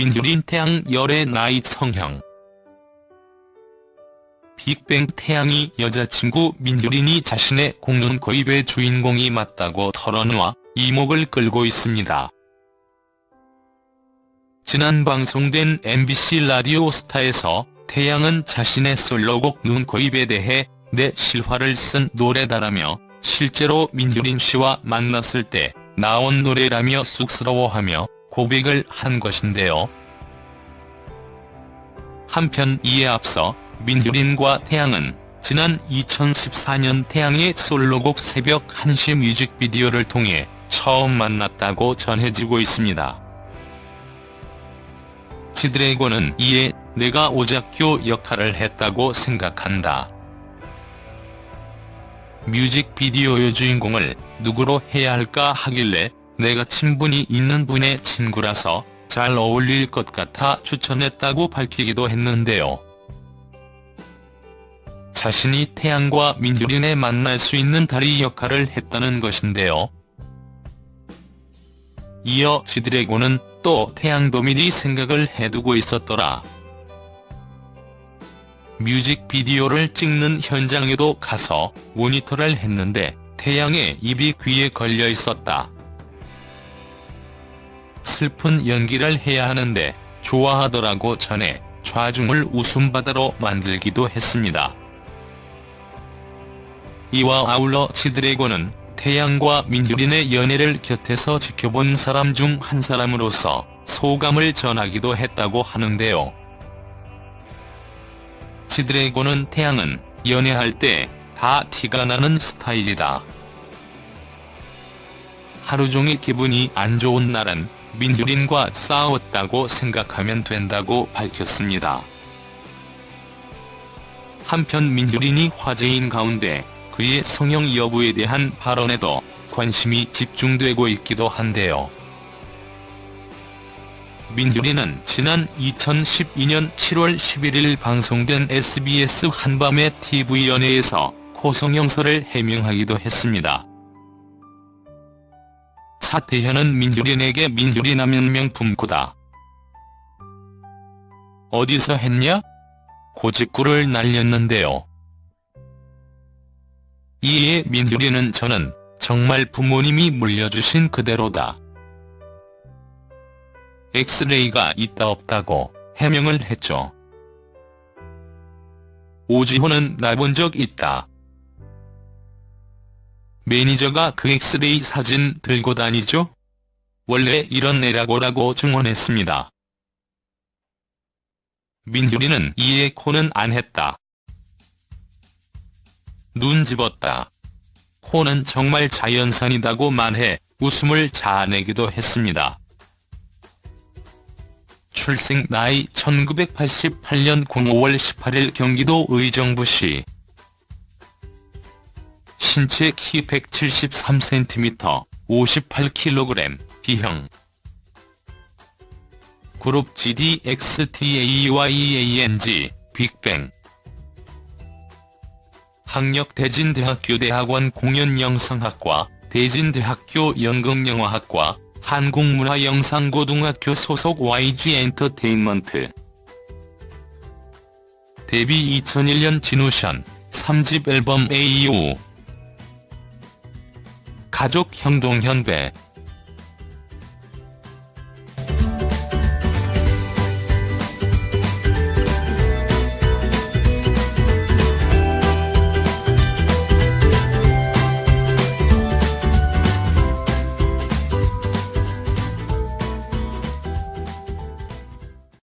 민규린 태양 열애 나이 성형 빅뱅 태양이 여자친구 민규린이 자신의 공론 거입의 주인공이 맞다고 털어놓아 이목을 끌고 있습니다. 지난 방송된 MBC 라디오 스타에서 태양은 자신의 솔로곡 눈코입에 대해 내 실화를 쓴 노래다라며 실제로 민규린 씨와 만났을 때 나온 노래라며 쑥스러워하며 고백을 한 것인데요. 한편 이에 앞서 민규린과 태양은 지난 2014년 태양의 솔로곡 새벽 1시 뮤직비디오를 통해 처음 만났다고 전해지고 있습니다. 지드래곤은 이에 내가 오작교 역할을 했다고 생각한다. 뮤직비디오의 주인공을 누구로 해야 할까 하길래 내가 친분이 있는 분의 친구라서 잘 어울릴 것 같아 추천했다고 밝히기도 했는데요. 자신이 태양과 민규린에 만날 수 있는 다리 역할을 했다는 것인데요. 이어 지드래곤은 또 태양도 미리 생각을 해두고 있었더라. 뮤직비디오를 찍는 현장에도 가서 모니터를 했는데 태양의 입이 귀에 걸려 있었다. 슬픈 연기를 해야 하는데 좋아하더라고 전해 좌중을 웃음바다로 만들기도 했습니다. 이와 아울러 지드래곤은 태양과 민규린의 연애를 곁에서 지켜본 사람 중 한 사람으로서 소감을 전하기도 했다고 하는데요. 지드래곤은 태양은 연애할 때 다 티가 나는 스타일이다. 하루 종일 기분이 안 좋은 날은 민규린과 싸웠다고 생각하면 된다고 밝혔습니다. 한편 민규린이 화제인 가운데 그의 성형 여부에 대한 발언에도 관심이 집중되고 있기도 한데요. 민규리는 지난 2012년 7월 11일 방송된 SBS 한밤의 TV연예에서 고성형설을 해명하기도 했습니다. 사태현은 민규린에게 민규린 하면 명품고다. 어디서 했냐? 고직구를 날렸는데요. 이에 민규리는 저는 정말 부모님이 물려주신 그대로다. 엑스레이가 있다 없다고 해명을 했죠. 오지호는 나 본 적 있다. 매니저가 그 엑스레이 사진 들고 다니죠? 원래 이런 애라고라고 증언했습니다. 민규리는 이에 코는 안 했다. 눈 집었다. 코는 정말 자연산이다고 말해 웃음을 자아내기도 했습니다. 출생 나이 1988년 05월 18일 경기도 의정부시 신체 키 173cm 58kg B형. 그룹 GDXTAYANG 빅뱅. 학력 대진대학교 대학원 공연영상학과 대진대학교 연극영화학과 한국문화영상고등학교 소속 YG 엔터테인먼트. 데뷔 2001년 진우션 3집 앨범 AO 가족 형동 현배